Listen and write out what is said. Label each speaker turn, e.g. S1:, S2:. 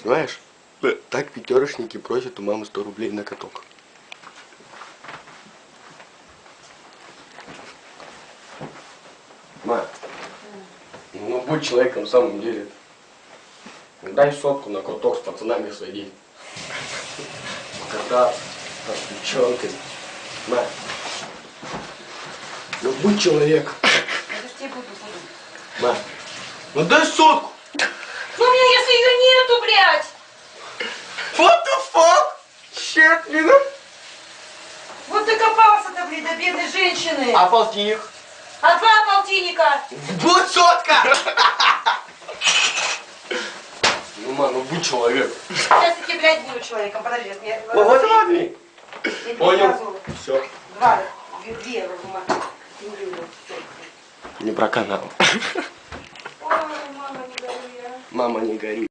S1: Знаешь, так пятерочники просят у мамы 100 рублей на каток. Ма, ну будь человеком в самом деле. Дай сотку на каток с пацанами сходить. Покататься с девчонками. Ма, ну будь
S2: буду.
S1: Ма, ну дай сотку.
S2: Ну, у меня если ее нету,
S1: Нина.
S2: Вот докопался-то, блин, до бедной женщины.
S1: А полтинник?
S2: А два полтинника?
S1: Сотка! Ну, ма, ну будь человек.
S2: Сейчас таки, блядь, буду человеком. Подожди, я
S1: вот ладно.
S2: Я тебе
S1: Понял. Все.
S2: Два, две.
S1: Не про канал.
S2: Ой, мама, не говори, а.
S1: Мама, не гори.